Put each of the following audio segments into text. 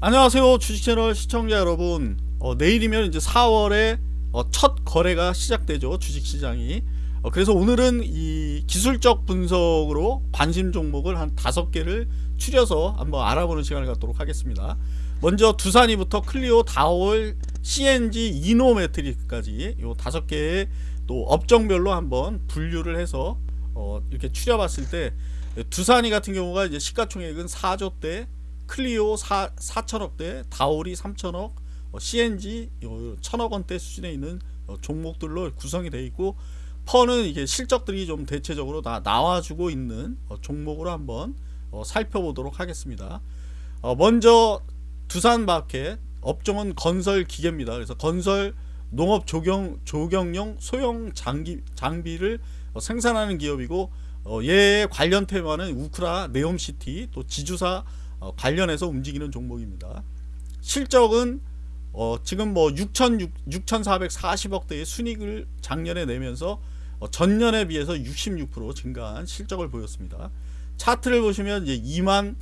안녕하세요 주식채널 시청자 여러분. 어, 내일이면 이제 4월에 어, 첫 거래가 시작되죠 주식시장이. 어, 그래서 오늘은 이 기술적 분석으로 관심 종목을 한 다섯 개를 추려서 한번 알아보는 시간을 갖도록 하겠습니다. 먼저 두산이부터 클리오, 다올, CNG, 이노매트릭까지 요 다섯 개의 또 업종별로 한번 분류를 해서 어, 이렇게 추려봤을 때 두산이 같은 경우가 이제 시가총액은 4조대 클리오 4, 4천억대, 다올이 3천억, 어, CNG 1천억원대 수준에 있는 어, 종목들로 구성이 되어 있고 퍼는 이게 실적들이 좀 대체적으로 다 나와주고 있는 어, 종목으로 한번 어, 살펴보도록 하겠습니다. 어, 먼저 두산마켓 업종은 건설 기계입니다. 그래서 건설 농업 조경 조경용 소형 장기, 장비를 어, 생산하는 기업이고 어, 얘 관련 테마는 우크라, 네옴시티, 또 지주사 어, 관련해서 움직이는 종목입니다. 실적은 어, 지금 뭐 6천 6,440억대의 순익을 작년에 내면서 어, 전년에 비해서 66% 증가한 실적을 보였습니다. 차트를 보시면 이제 2만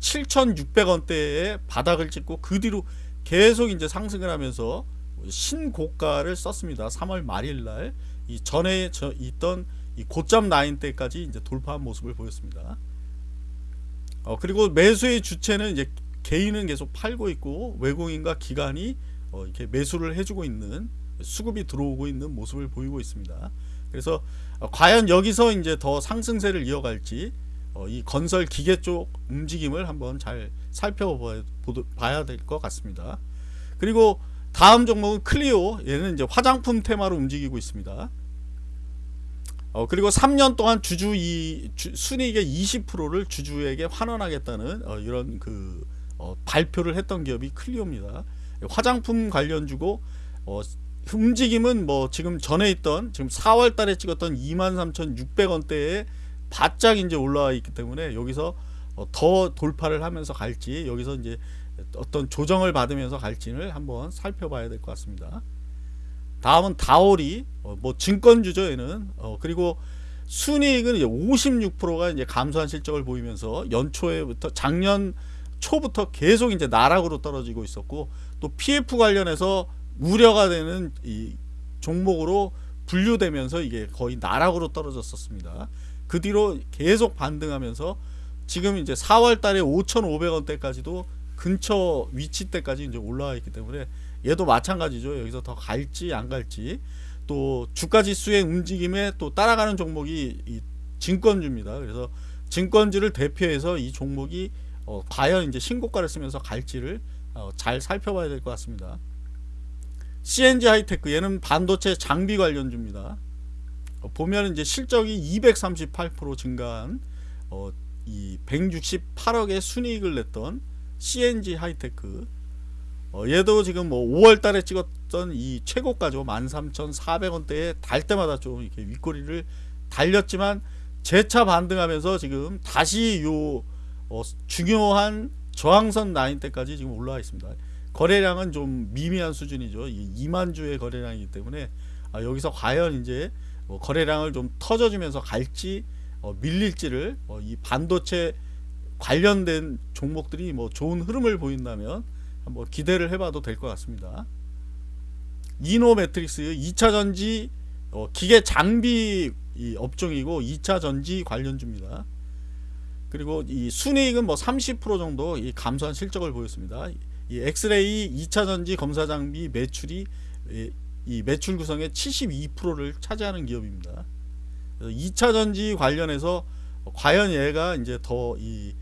7,600원대의 바닥을 찍고 그 뒤로 계속 이제 상승을 하면서 신고가를 썼습니다. 3월 말일 날 이 전에 저 있던 이 고점 라인 때까지 이제 돌파한 모습을 보였습니다. 어, 그리고 매수의 주체는 이제 개인은 계속 팔고 있고 외국인과 기관이 어, 이렇게 매수를 해주고 있는 수급이 들어오고 있는 모습을 보이고 있습니다. 그래서 어, 과연 여기서 이제 더 상승세를 이어갈지 어, 이 건설 기계 쪽 움직임을 한번 잘 살펴봐야 될 것 같습니다. 그리고 다음 종목은 클리오 얘는 이제 화장품 테마로 움직이고 있습니다. 어, 그리고 3년 동안 주주 이 주, 순이익의 20%를 주주에게 환원하겠다는 어, 이런 그 어, 발표를 했던 기업이 클리오입니다. 화장품 관련 주고 어, 움직임은 뭐 지금 전에 있던 지금 4월 달에 찍었던 23,600원대에 바짝 이제 올라와 있기 때문에 여기서 어, 더 돌파를 하면서 갈지 여기서 이제 어떤 조정을 받으면서 갈지를 한번 살펴봐야 될 것 같습니다. 다음은 다오리 어, 뭐 증권주죠 얘는 어, 그리고 순이익은 이제 56%가 이제 감소한 실적을 보이면서 연초에부터 작년 초부터 계속 이제 나락으로 떨어지고 있었고 또 PF 관련해서 우려가 되는 이 종목으로 분류되면서 이게 거의 나락으로 떨어졌었습니다. 그 뒤로 계속 반등하면서 지금 이제 4월 달에 5,500원대까지도 근처 위치 때까지 이제 올라와 있기 때문에 얘도 마찬가지죠. 여기서 더 갈지 안 갈지 또 주가 지수의 움직임에 또 따라가는 종목이 이 증권주입니다. 그래서 증권주를 대표해서 이 종목이 어, 과연 이제 신고가를 쓰면서 갈지를 어, 잘 살펴봐야 될 것 같습니다. CNG 하이테크 얘는 반도체 장비 관련주입니다. 어, 보면 이제 실적이 238% 증가한 어, 이 168억의 순이익을 냈던 CNG 하이테크 어, 얘도 지금 뭐 5월 달에 찍었던 이 최고가죠. 13,400원대에 달 때마다 좀 이렇게 윗꼬리를 달렸지만 재차 반등하면서 지금 다시 요 어, 중요한 저항선 라인 때까지 지금 올라와 있습니다. 거래량은 좀 미미한 수준이죠. 2만 주의 거래량이기 때문에 아, 여기서 과연 이제 뭐 거래량을 좀 터져주면서 갈지 어, 밀릴지를 어, 이 반도체 관련된 종목들이 뭐 좋은 흐름을 보인다면 한번 기대를 해봐도 될 것 같습니다. 이노메트리 2차 전지 어, 기계 장비 업종이고 2차 전지 관련주입니다. 그리고 이 순이익은 뭐 30% 정도 이 감소한 실적을 보였습니다. 이 엑스레이 2차 전지 검사 장비 매출이 이 매출 구성의 72%를 차지하는 기업입니다. 2차 전지 관련해서 과연 얘가 이제 더 이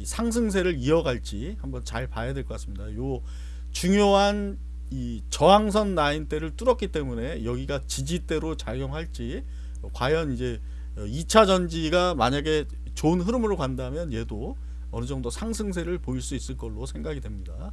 이 상승세를 이어갈지 한번 잘 봐야 될 것 같습니다. 요 중요한 이 저항선 라인대를 뚫었기 때문에 여기가 지지대로 작용할지 과연 이제 2차 전지가 만약에 좋은 흐름으로 간다면 얘도 어느 정도 상승세를 보일 수 있을 걸로 생각이 됩니다.